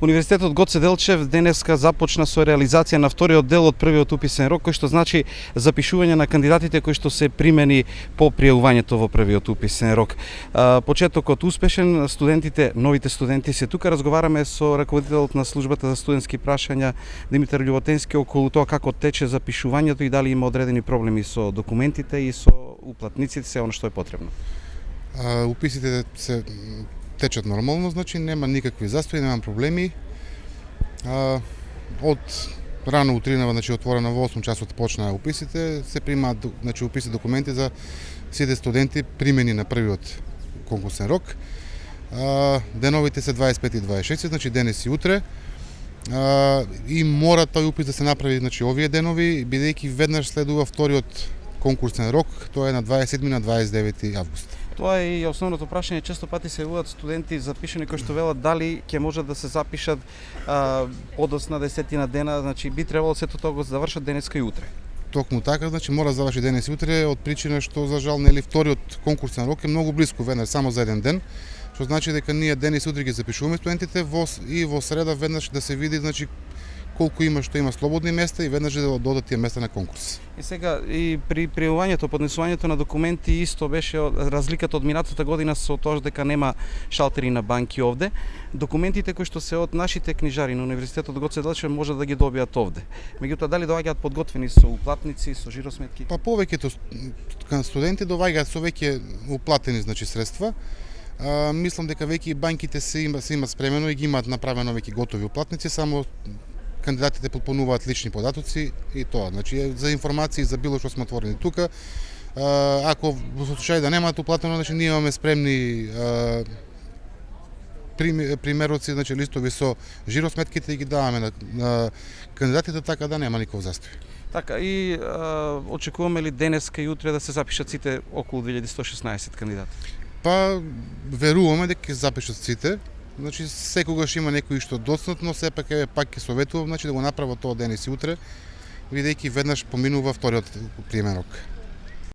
Универзитетот Гоце Делчев денеска започна со реализација на вториот дел од првиот уписен рок, кој што значи запишување на кандидатите кои што се примени по пријавувањето во првиот уписен рок. Почетокот успешен, студентите, новите студенти се тука, разговараме со раководителот на службата за студентски прашања Димитар Љуботенски околу тоа како тече запишувањето и дали има одредени проблеми со документите и со уплатниците, се оно што е потребно. уписите се течат нормално, значи нема никакви застои, нема проблеми. А, од рано утринава, значи отворена во 8 часот почнаа уписите, се примаат значи уписи документи за сите студенти примени на првиот конкурсен рок. А, деновите се 25 и 26, значи денес и утре. А, и мора тој упис да се направи значи овие денови, бидејќи веднаш следува вториот конкурсен рок, тоа е на 27 на 29 август. Тоа е и основното прашање, често пати се јавуваат студенти запишани кои што велат дали ќе може да се запишат а, подосна десетина дена, значи би требало сето тоа го завршат денеска и утре. Токму така, значи мора да заврши денес и утре од причина што за жал нели вториот конкурсен рок е многу близко, веднаш само за еден ден што значи дека ние денес и утре ги запишуваме студентите во и во среда веднаш да се види значи колку има што има слободни места и веднаш да додат тие места на конкурс. И сега и при пријавувањето, поднесувањето на документи исто беше разликата од минатата година со тоа дека нема шалтери на банки овде. Документите кои што се од нашите книжари на Универзитетот Гоце Делчев може да ги добијат овде. Меѓутоа дали доаѓаат подготвени со уплатници, со жиросметки? Па повеќето студенти доаѓаат со веќе уплатени значи средства. А, мислам дека веќе банките се има се има спремено и ги имаат направено веќе готови уплатници, само кандидатите попълнуваат лични податоци и тоа. Значи за информации за било што сме отворени тука. Ако во случај да немаат уплатено, значи ние имаме спремни примероци, значи листови со жиросметките и ги даваме на, на кандидатите така да нема никој застој. Така, и а, очекуваме ли денеска и утре да се запишат сите околу 2116 кандидати? Па, веруваме дека ќе запишат сите, Значи секогаш има некои што доцнат, но сепак е пак ќе советувам значи да го направат тоа денес и утре, бидејќи веднаш поминува вториот приемен рок.